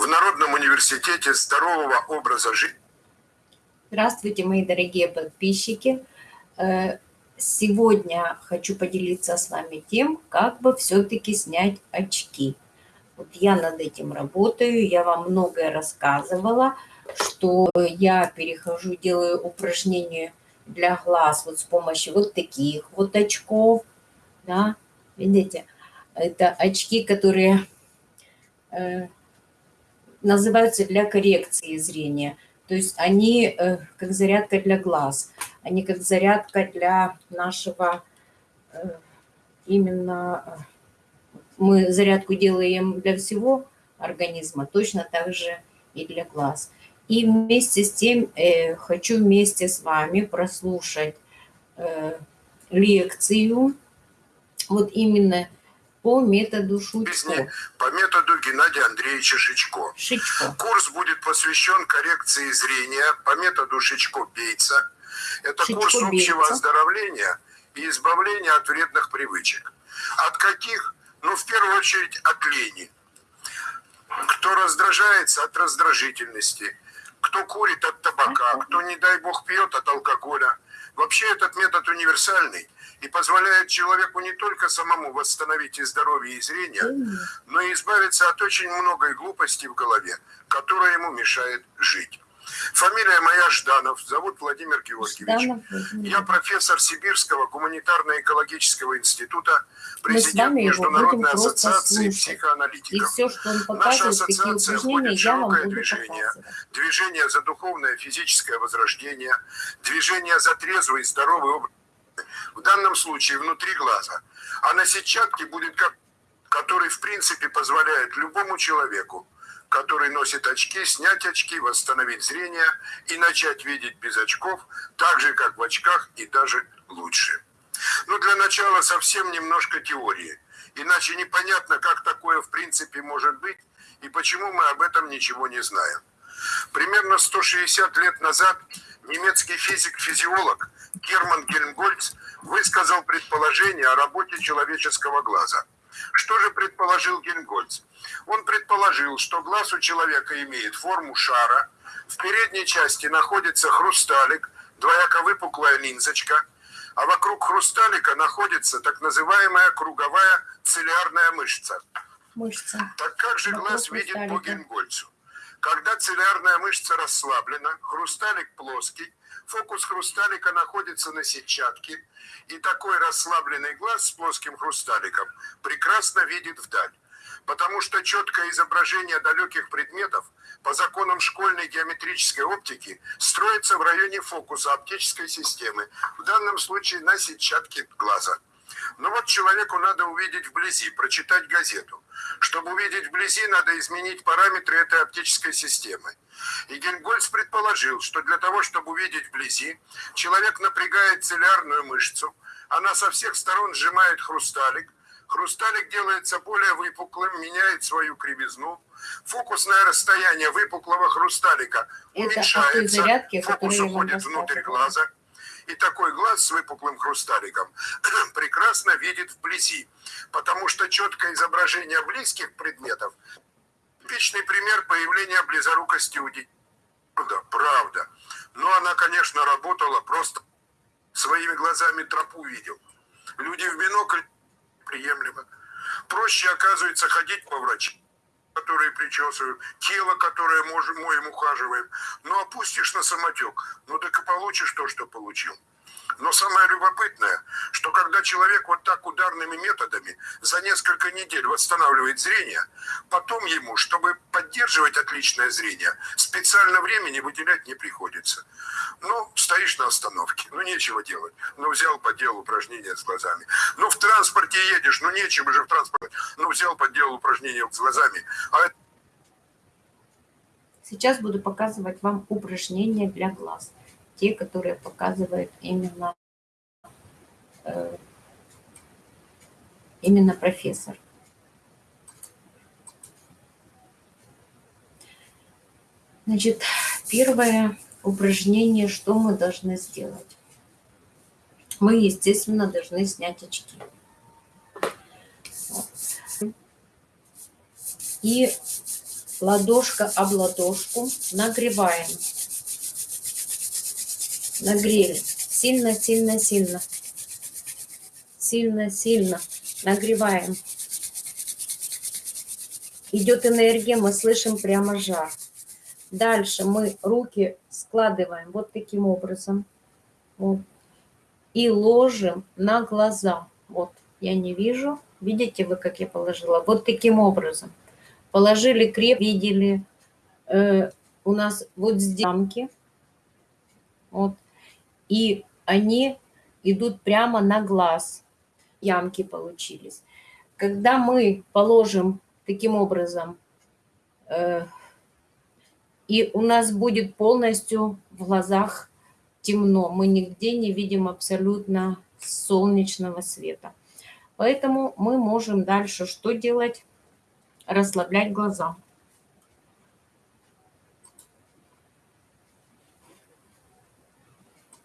в Народном университете здорового образа жизни. Здравствуйте, мои дорогие подписчики. Э, сегодня хочу поделиться с вами тем, как бы все-таки снять очки. Вот я над этим работаю, я вам многое рассказывала, что я перехожу, делаю упражнения для глаз вот с помощью вот таких вот очков, да, видите, это очки, которые э, называются для коррекции зрения. То есть они э, как зарядка для глаз, они как зарядка для нашего э, именно... Э, мы зарядку делаем для всего организма, точно так же и для глаз. И вместе с тем э, хочу вместе с вами прослушать э, лекцию, вот именно по методу Шучко. По методу Геннадия Андреевича Шичко. Шичко. Курс будет посвящен коррекции зрения по методу Шичко-Бейца. Это Шичко курс общего оздоровления и избавления от вредных привычек. От каких? Ну, в первую очередь, от лени. Кто раздражается от раздражительности, кто курит от табака, кто, не дай бог, пьет от алкоголя. Вообще этот метод универсальный – и позволяет человеку не только самому восстановить и здоровье, и зрение, но и избавиться от очень многой глупости в голове, которая ему мешает жить. Фамилия моя Жданов, зовут Владимир Георгиевич. Жданов, Я профессор Сибирского гуманитарно-экологического института, президент Международной ассоциации психоаналитиков. И все, что он Наша ассоциация входит в широкое движение. Движение за духовное физическое возрождение, движение за трезвый и здоровый образ в данном случае внутри глаза. А на сетчатке будет как который в принципе позволяет любому человеку, который носит очки, снять очки, восстановить зрение и начать видеть без очков, так же, как в очках и даже лучше. Но для начала совсем немножко теории. Иначе непонятно, как такое в принципе может быть и почему мы об этом ничего не знаем. Примерно 160 лет назад немецкий физик-физиолог Герман Гельмгольц высказал предположение о работе человеческого глаза. Что же предположил Гельмгольц? Он предположил, что глаз у человека имеет форму шара, в передней части находится хрусталик, двояко выпуклая линзочка, а вокруг хрусталика находится так называемая круговая цилиарная мышца. Мышца. Так как же вокруг глаз видит по Гельмгольцу? Когда цилиарная мышца расслаблена, хрусталик плоский, Фокус хрусталика находится на сетчатке, и такой расслабленный глаз с плоским хрусталиком прекрасно видит вдаль. Потому что четкое изображение далеких предметов по законам школьной геометрической оптики строится в районе фокуса оптической системы, в данном случае на сетчатке глаза. Но вот человеку надо увидеть вблизи, прочитать газету. Чтобы увидеть вблизи, надо изменить параметры этой оптической системы. И Гельмгольц предположил, что для того, чтобы увидеть вблизи, человек напрягает цилиарную мышцу, она со всех сторон сжимает хрусталик, хрусталик делается более выпуклым, меняет свою кривизну, фокусное расстояние выпуклого хрусталика уменьшается, фокус уходит внутрь глаза, и такой глаз с выпуклым хрусталиком прекрасно видит вблизи, потому что четкое изображение близких предметов типичный пример появления близорукости у детей. Правда, правда. Но она, конечно, работала просто своими глазами тропу видел. Люди в бинокль приемлемо. Проще, оказывается, ходить по врачам которые причесываем, тело, которое можем, моем, ухаживаем. Ну, опустишь на самотек, ну так и получишь то, что получил. Но самое любопытное, что когда человек вот так ударными методами за несколько недель восстанавливает зрение, потом ему, чтобы поддерживать отличное зрение, специально времени выделять не приходится. Ну, стоишь на остановке, ну нечего делать. Ну, взял по делу упражнения с глазами. Ну, в транспорте едешь, ну нечего же в транспорте. Ну, взял по делу упражнения с глазами. А Сейчас буду показывать вам упражнения для глаз те, которые показывают именно, э, именно профессор. Значит, первое упражнение, что мы должны сделать? Мы, естественно, должны снять очки. И ладошка об ладошку, нагреваем. Нагрели. Сильно, сильно, сильно. Сильно, сильно. Нагреваем. Идет энергия, мы слышим прямо жар. Дальше мы руки складываем вот таким образом. Вот. И ложим на глаза. Вот, я не вижу. Видите вы, как я положила? Вот таким образом. Положили креп, видели. Э, у нас вот здесь ямки. Вот. И они идут прямо на глаз. Ямки получились. Когда мы положим таким образом, э, и у нас будет полностью в глазах темно. Мы нигде не видим абсолютно солнечного света. Поэтому мы можем дальше что делать? Расслаблять глаза.